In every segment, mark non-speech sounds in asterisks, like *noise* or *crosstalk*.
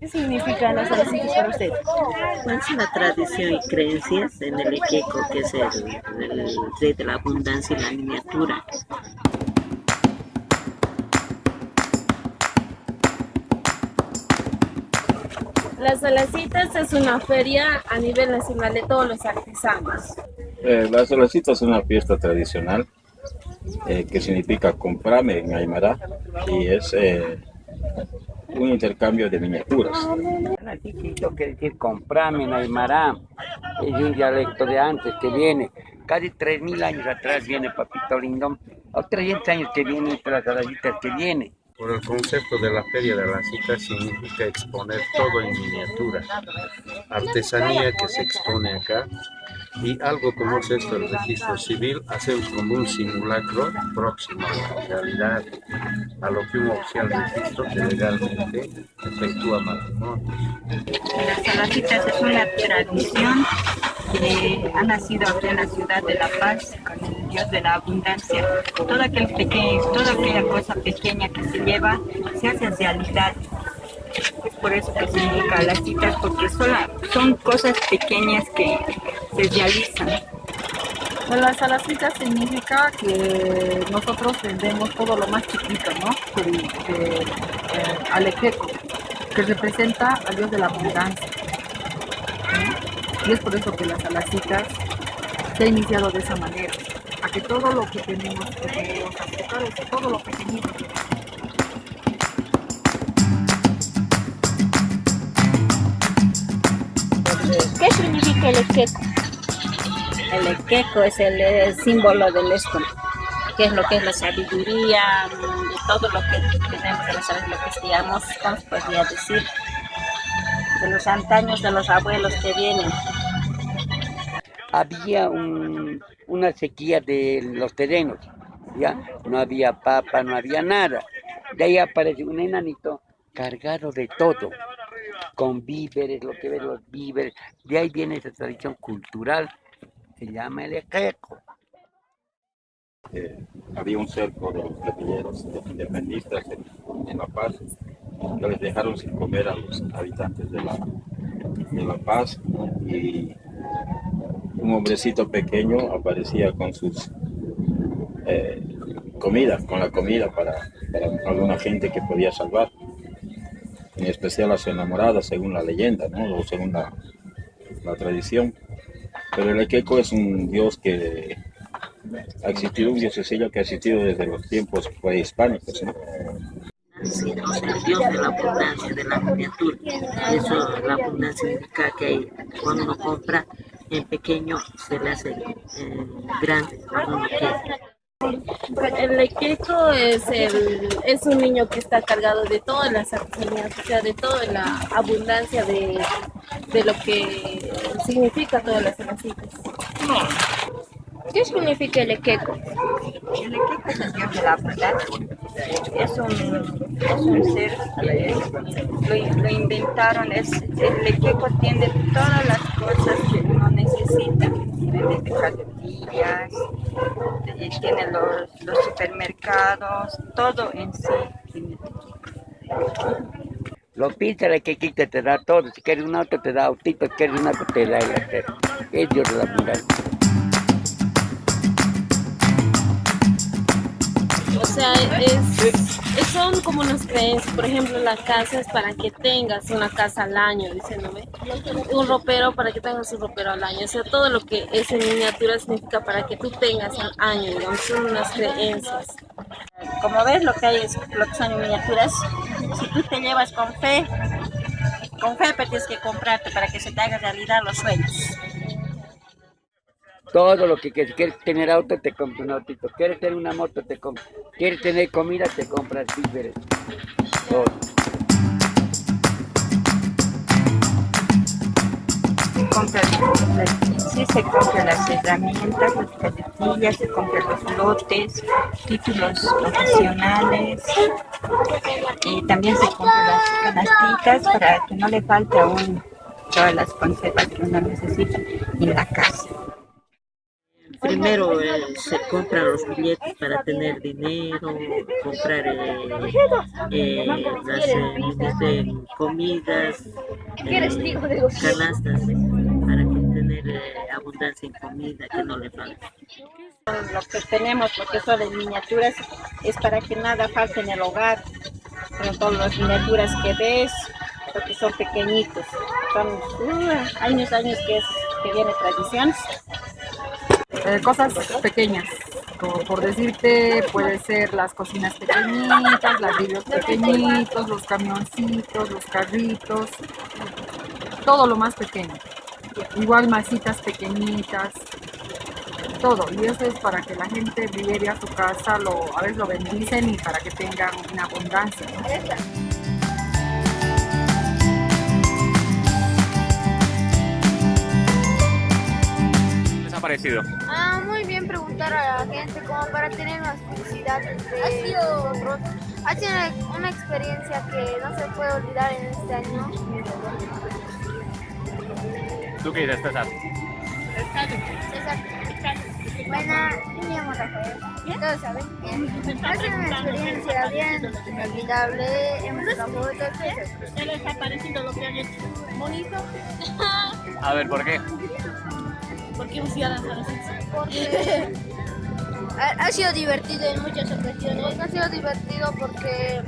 ¿Qué significa las salasitas para usted? Es una tradición y creencias en el Iqueco, que es el, el rey de la abundancia y la miniatura. Las Salacitas es una feria a nivel nacional de todos los artesanos. Eh, las Salacitas es una fiesta tradicional eh, que significa comprame en Aymara y es eh, un intercambio de miniaturas. Chiquito quiere decir comprame en Aymara, es un dialecto de antes que viene, casi 3.000 años atrás viene Papito Lindón, o 300 años que viene, las Salacitas que viene. Por el concepto de la Feria de la Cita significa exponer todo en miniatura, artesanía que se expone acá y algo como es esto, el registro civil, hacemos como un simulacro próximo a la realidad, a lo que un oficial registro que legalmente efectúa matrimonio. Las salacitas es una tradición que ha nacido aquí en la ciudad de La Paz Dios de la abundancia. Toda, aquel pequeño, toda aquella cosa pequeña que se lleva se hace realidad. Es por eso que significa las citas, porque son, cosas pequeñas que se realizan. Las salacitas significa que nosotros vendemos todo lo más chiquito, ¿no? Que, eh, alequeco, que representa al Dios de la abundancia. Y es por eso que las salacitas se ha iniciado de esa manera, a que todo lo que tenemos, que tenemos todo lo pequeñito, ¿Qué significa el equeco? El equeco es el, símbolo del esto, que es lo que es la sabiduría, todo lo que tenemos, lo que estudiamos, ¿cómo se podría decir? De los antaños de los abuelos que vienen. Había un, una sequía de los terrenos, ¿ya? No había papa, no había nada. De ahí aparece un enanito cargado de todo con víveres, lo que ve los víveres. De ahí viene esa tradición cultural, se llama el ejeco. Eh, había un cerco de los guerrilleros independentistas en, La Paz que les dejaron sin comer a los habitantes de La, de la Paz y un hombrecito pequeño aparecía con sus eh, comidas, con la comida para, alguna gente que podía salvar en especial a su enamorada, según la leyenda, ¿no? o según la, tradición. Pero el Equeco es un dios que ha existido, un diosecillo que ha existido desde los tiempos prehispánicos. ¿no? el dios de la abundancia, de la miniatura. Eso, la abundancia significa que cuando uno compra en pequeño se le hace eh, grande. El lequeco es, el, es un niño que está cargado de todas las artesanías, o sea, de toda la abundancia de, de lo que significa todas las salacitas. ¿Qué significa el equeco? El equeco es el dios de la abundancia. Es un, es un ser que lo, lo inventaron. Es, el equeco tiene todas las cosas que uno necesita. Desde cajetillas, tiene los, los supermercados, todo en sí tiene Lo pinta el quequito te da todo. Si quieres un auto, te da autito. Si quieres un auto, te da el acero. Es Dios la abundancia. O sea, es, son como unas creencias. Por ejemplo, la casa es para que tengas una casa al año, diciéndome. Un ropero para que tengas un ropero al año. O sea, todo lo que es en miniatura significa para que tú tengas al año, digamos, son unas creencias. Como ves, lo que hay es lo que son miniaturas. Si tú te llevas con fe, con fe pero tienes que comprarte para que se te haga realidad los sueños. Todo lo que quieres, quieres tener auto, te compras un autito. Quieres tener una moto, te compras. Quieres tener comida, te compras víveres. Todo. Sí, se compran las herramientas, las cajetillas, se compran los lotes, títulos profesionales y también se compran las canastitas para que no le falte aún todas las conservas que uno necesita en la casa primero eh, se compran los billetes para tener dinero, comprar eh, eh, las eh, comidas, canastas, para que tener abundancia en comida, que no le falte. Lo que tenemos, porque son de miniaturas, es para que nada falte en el hogar. Con todas las miniaturas que ves, porque son pequeñitos. Son uh, años, años que, es, que viene tradiciones. Eh, cosas pequeñas, como por decirte, puede ser las cocinas pequeñitas, los vidrios pequeñitos, los camioncitos, los carritos, todo lo más pequeño. Igual masitas pequeñitas, todo. Y eso es para que la gente lleve a su casa, lo, a veces lo bendicen y para que tengan una abundancia. ha parecido? Ah, muy bien preguntar a la gente como para tener más curiosidad de nosotros. Ha sido una, una experiencia que no se puede olvidar en este año. ¿Tú qué dices, César? César. Bueno, yo me llamo Rafael. Todos saben. Bien. Ha sido una experiencia bien inolvidable. Hemos sacado fotos. ¿Qué les ha parecido lo que han hecho? ¿Bonito? A ver, ¿por qué? *laughs* ¿Por qué funcionan así? Porque *laughs* ha, ha sido divertido en muchas ocasiones. Ha sido divertido porque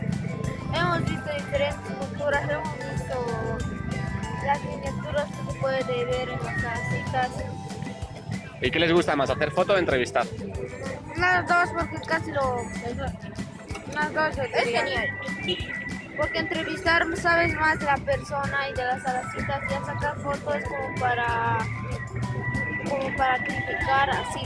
hemos visto diferentes culturas, hemos visto las miniaturas que se puede ver en las casitas. ¿Y qué les gusta más, hacer foto o entrevistar? Las dos porque casi lo... Las dos es genial. Porque entrevistar sabes más de la persona y de las alacitas y a sacar fotos es como para como para criticar así.